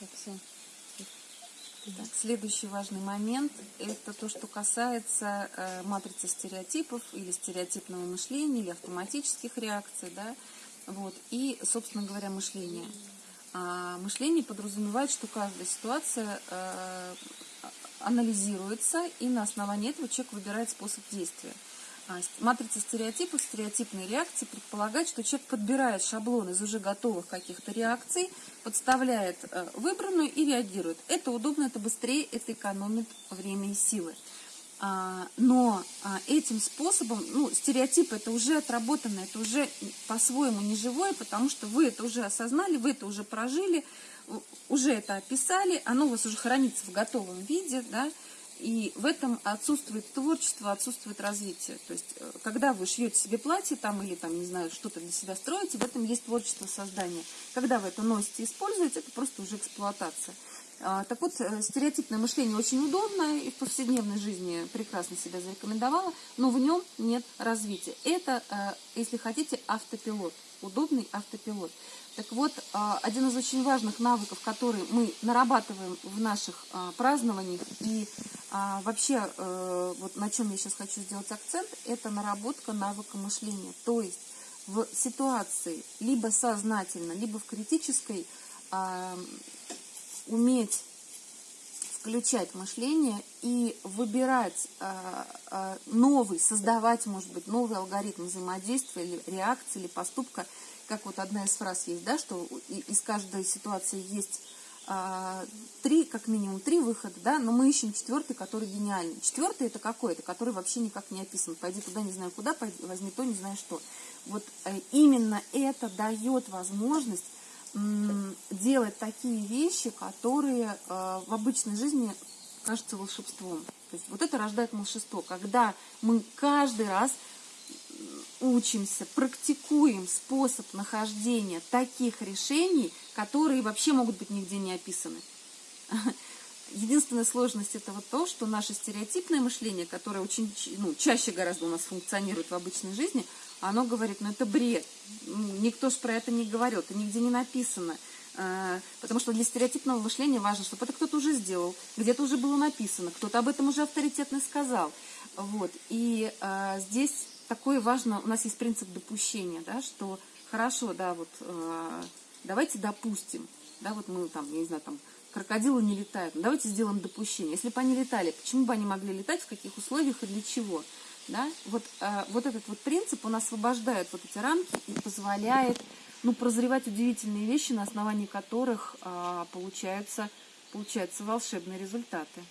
Так, все. Так, следующий важный момент – это то, что касается э, матрицы стереотипов или стереотипного мышления, или автоматических реакций, да, вот, и, собственно говоря, мышления. А мышление подразумевает, что каждая ситуация э, анализируется, и на основании этого человек выбирает способ действия. Матрица стереотипов, стереотипные реакции предполагает, что человек подбирает шаблон из уже готовых каких-то реакций, подставляет э, выбранную и реагирует. Это удобно, это быстрее, это экономит время и силы. А, Но а, этим способом, ну, стереотип это уже отработано, это уже по-своему не живое, потому что вы это уже осознали, вы это уже прожили, уже это описали, оно у вас уже хранится в готовом виде, да, и в этом отсутствует творчество, отсутствует развитие. То есть, э, когда вы шьете себе платье там, или там, не знаю, что-то для себя строите, в этом есть творчество создания. Когда вы это носите и используете, это просто уже эксплуатация. А, так вот, э, стереотипное мышление очень удобно и в повседневной жизни прекрасно себя зарекомендовало, но в нем нет развития. Это, э, если хотите, автопилот, удобный автопилот. Так вот, один из очень важных навыков, который мы нарабатываем в наших празднованиях и а, вообще, э, вот на чем я сейчас хочу сделать акцент, это наработка навыка мышления. То есть в ситуации либо сознательно, либо в критической уметь включать мышление и выбирать новый, создавать, может быть, новый алгоритм взаимодействия или реакции, или поступка – как вот одна из фраз есть, да, что из каждой ситуации есть три, как минимум три выхода, да, но мы ищем четвертый, который гениальный. Четвертый это какой? Это который вообще никак не описан. Пойди туда, не знаю куда, пойди, возьми то, не знаю что. Вот э, именно это дает возможность делать такие вещи, которые э, в обычной жизни кажутся волшебством. То есть вот это рождает волшебство, когда мы каждый раз учимся, практикуем способ нахождения таких решений, которые вообще могут быть нигде не описаны. Единственная сложность это вот то, что наше стереотипное мышление, которое очень ну, чаще гораздо у нас функционирует в обычной жизни, оно говорит, ну это бред, никто же про это не говорил, это нигде не написано. А, потому что для стереотипного мышления важно, чтобы это кто-то уже сделал, где-то уже было написано, кто-то об этом уже авторитетно сказал. Вот. И а, здесь такое важно, у нас есть принцип допущения, да, что хорошо, да, вот э, давайте допустим, да, вот мы там, я не знаю, там, крокодилы не летают, ну, давайте сделаем допущение. Если бы они летали, почему бы они могли летать, в каких условиях и для чего? Да? Вот, э, вот этот вот принцип, он освобождает вот эти рамки и позволяет ну, прозревать удивительные вещи, на основании которых э, получаются, получаются волшебные результаты.